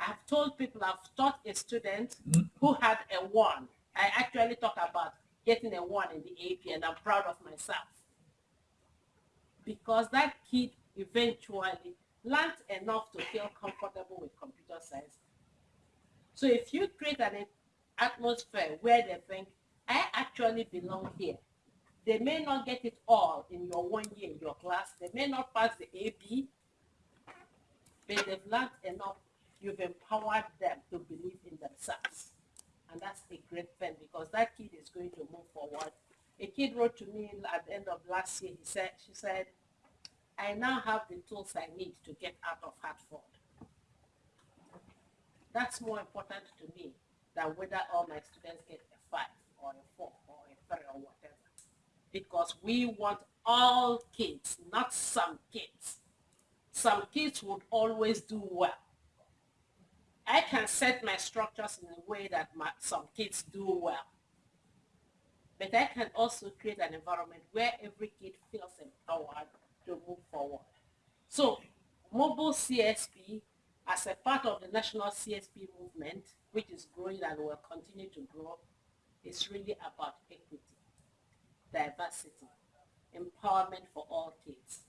I've told people, I've taught a student mm. who had a one. I actually talk about getting a one in the AP and I'm proud of myself. Because that kid eventually learned enough to feel comfortable with computer science. So if you create an atmosphere where they think, I actually belong here, they may not get it all in your one year in your class. They may not pass the AP, but they've learned enough. You've empowered them to believe in themselves. And that's a great thing because that kid is going to move forward. A kid wrote to me at the end of last year, he said, she said, I now have the tools I need to get out of Hartford. That's more important to me than whether all my students get a five or a four or a three or whatever. Because we want all kids, not some kids. Some kids would always do well. I can set my structures in a way that my, some kids do well. But I can also create an environment where every kid feels empowered to move forward. So mobile CSP as a part of the national CSP movement, which is growing and will continue to grow, is really about equity, diversity, empowerment for all kids,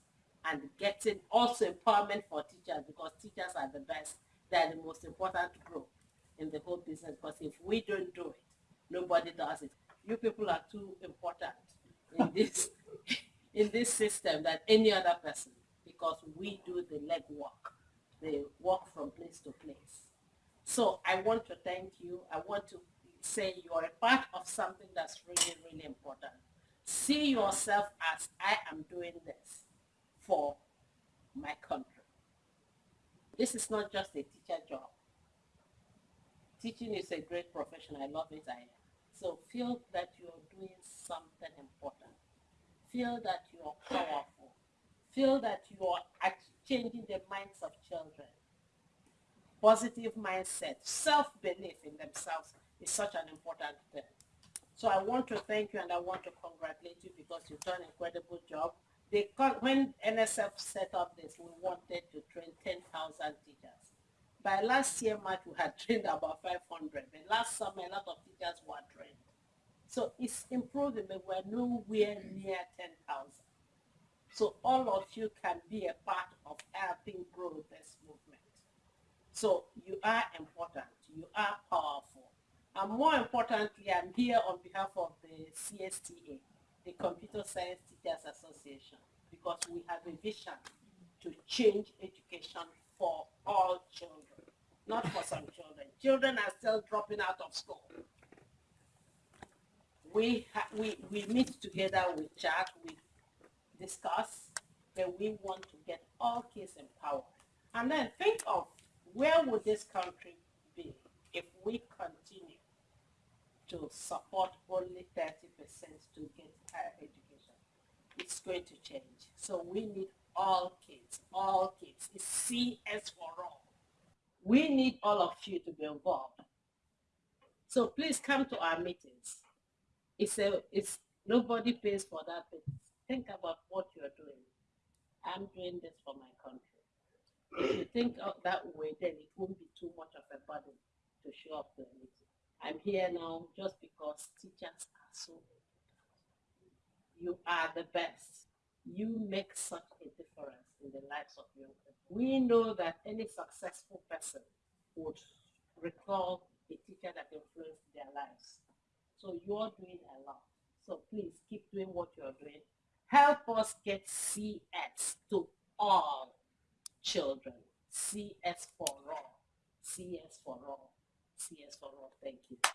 and getting also empowerment for teachers because teachers are the best. They're the most important group in the whole business because if we don't do it, nobody does it. You people are too important in this in this system than any other person because we do the legwork. They walk from place to place. So I want to thank you. I want to say you're a part of something that's really, really important. See yourself as I am doing this for my country. This is not just a teacher job. Teaching is a great profession. I love it. I am. So feel that you're doing something important. Feel that you're powerful. Feel that you are changing the minds of children. Positive mindset, self-belief in themselves is such an important thing. So I want to thank you and I want to congratulate you because you've done an incredible job. They, when NSF set up this, we wanted to train 10,000 teachers. By last year, March, we had trained about 500. But last summer, a lot of teachers were trained. So it's improving, but we're nowhere near 10,000. So all of you can be a part of helping grow this movement. So you are important. You are powerful. And more importantly, I'm here on behalf of the CSTA, the Computer Science Teachers Association, because we have a vision to change education for all children, not for some children. Children are still dropping out of school. We, we, we meet together, we chat, we discuss, that we want to get all kids empowered. And then think of where would this country be if we continue to support only 30% to get higher education. It's going to change. So we need all kids, all kids. It's CS for all. We need all of you to be involved. So please come to our meetings. It's a, it's nobody pays for that. But think about what you're doing. I'm doing this for my country. If you think of that way, then it won't be too much of a burden to show up to a meeting. I'm here now just because teachers are so you are the best. You make such a difference in the lives of young people. We know that any successful person would recall a teacher that influenced their lives. So you're doing a lot. So please keep doing what you're doing. Help us get CS to all children. CS for all. CS for all. All. Thank you.